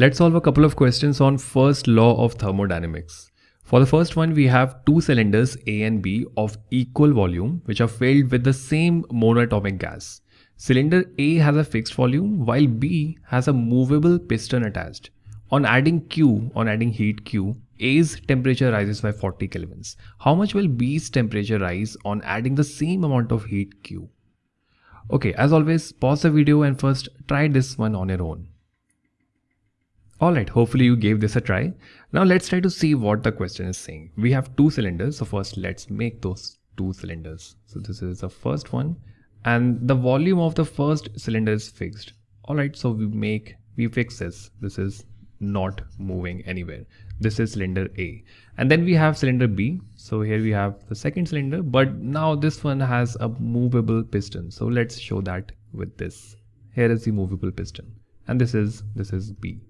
Let's solve a couple of questions on first law of thermodynamics. For the first one, we have two cylinders A and B of equal volume which are filled with the same monatomic gas. Cylinder A has a fixed volume while B has a movable piston attached. On adding Q, on adding heat Q, A's temperature rises by 40 kelvins. How much will B's temperature rise on adding the same amount of heat Q? Okay, as always, pause the video and first try this one on your own. Alright, hopefully you gave this a try. Now let's try to see what the question is saying. We have two cylinders, so first let's make those two cylinders. So this is the first one and the volume of the first cylinder is fixed. Alright, so we make, we fix this. This is not moving anywhere. This is cylinder A. And then we have cylinder B. So here we have the second cylinder, but now this one has a movable piston. So let's show that with this. Here is the movable piston and this is, this is B.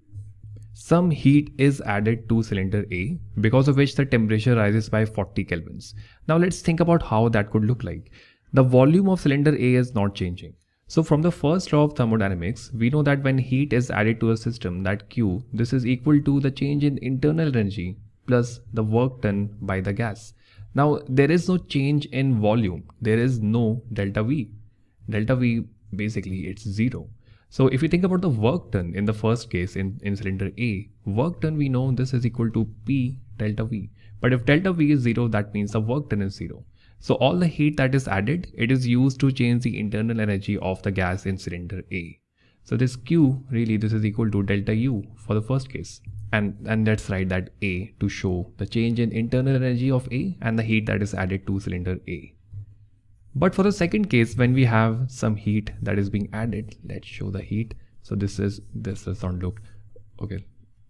Some heat is added to cylinder A because of which the temperature rises by 40 kelvins. Now let's think about how that could look like. The volume of cylinder A is not changing. So from the first law of thermodynamics, we know that when heat is added to a system that Q, this is equal to the change in internal energy plus the work done by the gas. Now there is no change in volume. There is no delta V. Delta V basically it's zero. So if you think about the work done in the first case in, in cylinder A, work done we know this is equal to P delta V. But if delta V is zero, that means the work done is zero. So all the heat that is added, it is used to change the internal energy of the gas in cylinder A. So this Q really this is equal to delta U for the first case. And, and let's write that A to show the change in internal energy of A and the heat that is added to cylinder A. But for the second case, when we have some heat that is being added, let's show the heat. So this is, this is not look, okay.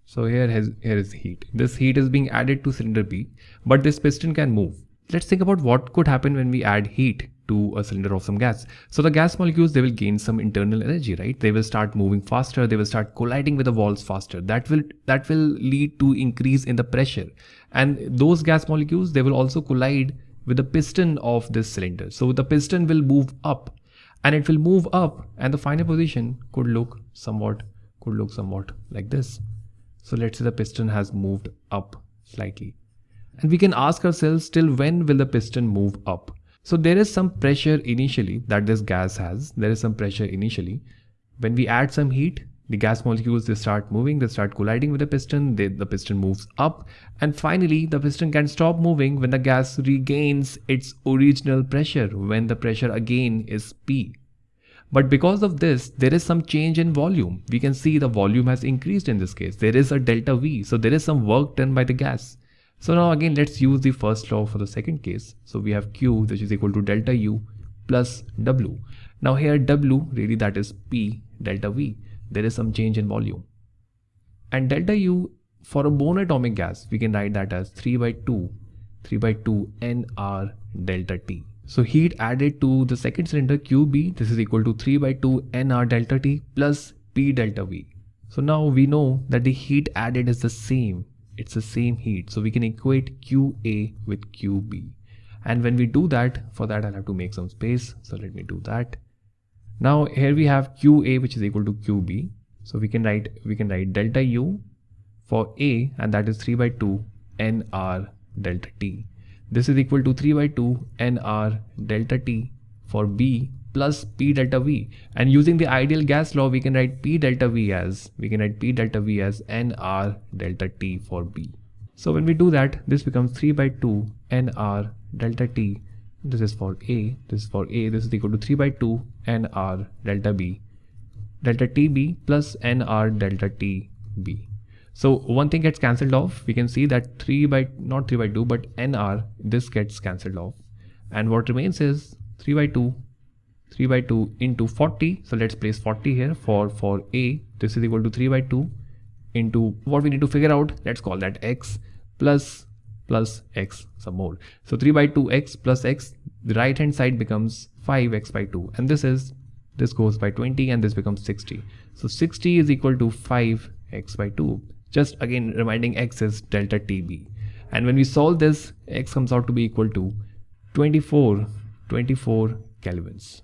So here has, here is heat. This heat is being added to cylinder B, but this piston can move. Let's think about what could happen when we add heat to a cylinder of some gas. So the gas molecules, they will gain some internal energy, right? They will start moving faster. They will start colliding with the walls faster. That will, that will lead to increase in the pressure. And those gas molecules, they will also collide with the piston of this cylinder. So the piston will move up and it will move up and the final position could look somewhat could look somewhat like this. So let's say the piston has moved up slightly. And we can ask ourselves till when will the piston move up? So there is some pressure initially that this gas has. There is some pressure initially. When we add some heat, the gas molecules they start moving they start colliding with the piston they, the piston moves up and finally the piston can stop moving when the gas regains its original pressure when the pressure again is p. But because of this there is some change in volume. We can see the volume has increased in this case. There is a delta v so there is some work done by the gas. So now again let's use the first law for the second case. So we have q which is equal to delta u plus w. Now here w really that is p delta v there is some change in volume. And delta U for a monatomic gas, we can write that as 3 by 2, 3 by 2 Nr delta T. So heat added to the second cylinder QB, this is equal to 3 by 2 Nr delta T plus P delta V. So now we know that the heat added is the same. It's the same heat. So we can equate QA with QB. And when we do that, for that I'll have to make some space. So let me do that. Now here we have QA which is equal to QB. So we can write we can write delta U for A and that is 3 by 2 NR delta T. This is equal to 3 by 2 NR delta T for B plus P delta V. And using the ideal gas law, we can write P delta V as, we can write P delta V as NR delta T for B. So when we do that, this becomes 3 by 2 NR delta T this is for A, this is for A, this is equal to 3 by 2 NR delta B, delta TB plus NR delta TB. So one thing gets cancelled off, we can see that 3 by, not 3 by 2, but NR, this gets cancelled off. And what remains is 3 by 2, 3 by 2 into 40. So let's place 40 here for, for A, this is equal to 3 by 2 into what we need to figure out, let's call that X plus plus x some more. So 3 by 2 x plus x, the right hand side becomes 5x by 2 and this is, this goes by 20 and this becomes 60. So 60 is equal to 5x by 2. Just again reminding x is delta TB. And when we solve this, x comes out to be equal to 24, 24 kelvins.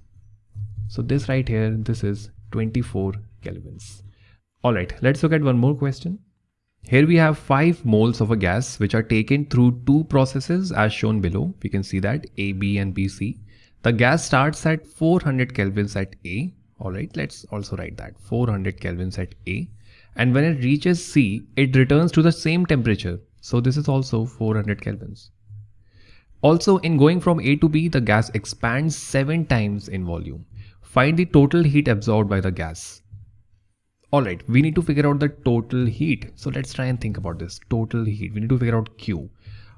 So this right here, this is 24 kelvins. Alright, let's look at one more question. Here we have 5 moles of a gas which are taken through two processes as shown below. We can see that A, B and B, C. The gas starts at 400 kelvins at A. Alright, let's also write that 400 kelvins at A. And when it reaches C, it returns to the same temperature. So this is also 400 kelvins. Also in going from A to B, the gas expands 7 times in volume. Find the total heat absorbed by the gas. Alright, we need to figure out the total heat. So let's try and think about this. Total heat. We need to figure out Q.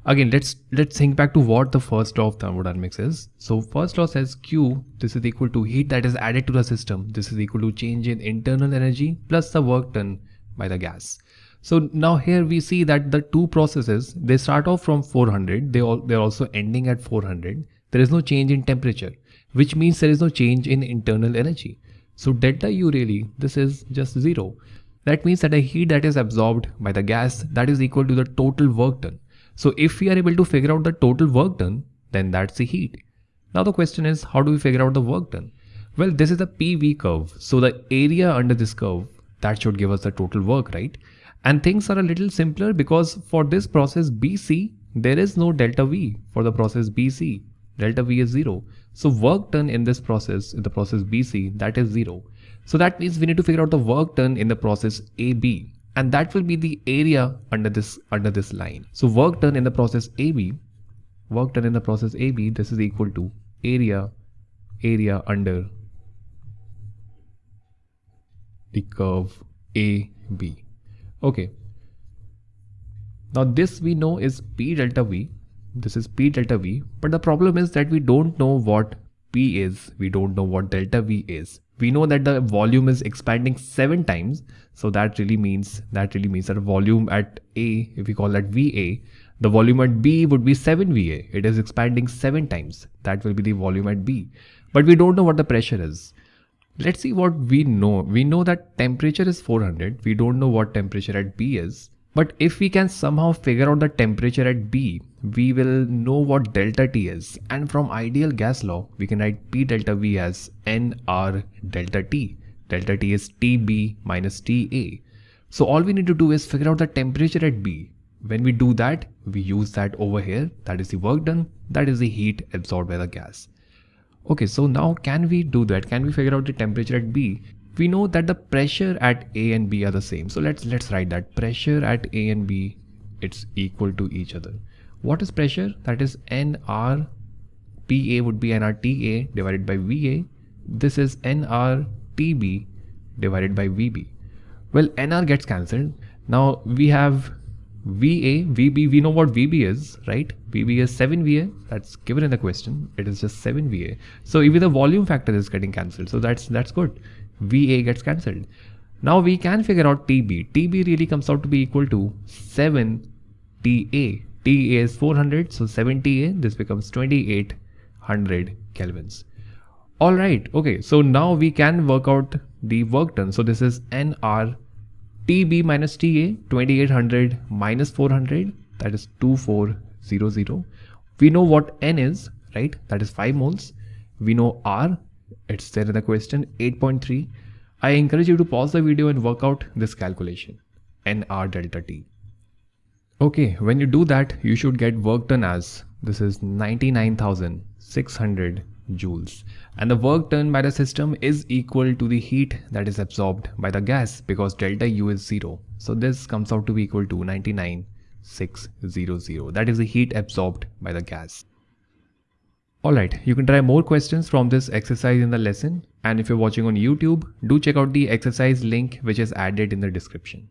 Again, let's let's think back to what the first law of thermodynamics is. So first law says Q, this is equal to heat that is added to the system. This is equal to change in internal energy plus the work done by the gas. So now here we see that the two processes, they start off from 400. They all, they're also ending at 400. There is no change in temperature, which means there is no change in internal energy. So delta U really, this is just zero. That means that the heat that is absorbed by the gas that is equal to the total work done. So if we are able to figure out the total work done, then that's the heat. Now the question is, how do we figure out the work done? Well, this is a PV curve. So the area under this curve, that should give us the total work, right? And things are a little simpler because for this process BC, there is no delta V for the process BC. Delta V is zero. So work done in this process, in the process BC, that is zero. So that means we need to figure out the work done in the process AB and that will be the area under this under this line. So work done in the process AB, work done in the process AB, this is equal to area, area under the curve AB. Okay. Now this we know is P delta V this is P delta V. But the problem is that we don't know what P is. We don't know what delta V is. We know that the volume is expanding seven times. So that really means that really means that volume at A, if we call that VA, the volume at B would be 7 VA. It is expanding seven times. That will be the volume at B. But we don't know what the pressure is. Let's see what we know. We know that temperature is 400. We don't know what temperature at B is. But if we can somehow figure out the temperature at B, we will know what delta T is. And from ideal gas law, we can write P delta V as NR delta T. Delta T is TB minus TA. So all we need to do is figure out the temperature at B. When we do that, we use that over here. That is the work done. That is the heat absorbed by the gas. Okay, so now can we do that? Can we figure out the temperature at B? We know that the pressure at A and B are the same. So let's let's write that pressure at A and B it's equal to each other. What is pressure? That is NR PA would be NRTA divided by VA. This is NRTB divided by VB. Well, NR gets cancelled. Now we have VA, VB, we know what VB is, right? VB is 7 VA, that's given in the question. It is just 7 VA. So even the volume factor is getting cancelled. So that's that's good. VA gets cancelled. Now we can figure out TB. TB really comes out to be equal to 7 TA. TA is 400, so 7 TA, this becomes 2800 kelvins. Alright, okay, so now we can work out the work done. So this is NR TB minus TA, 2800 minus 400, that is 2400. We know what N is, right? That is 5 moles. We know R, it's there in the question 8.3. I encourage you to pause the video and work out this calculation NR delta T. Okay, when you do that, you should get work done as this is 99,600 joules and the work done by the system is equal to the heat that is absorbed by the gas because delta U is 0. So this comes out to be equal to 99,600. That is the heat absorbed by the gas. Alright, you can try more questions from this exercise in the lesson and if you're watching on YouTube, do check out the exercise link which is added in the description.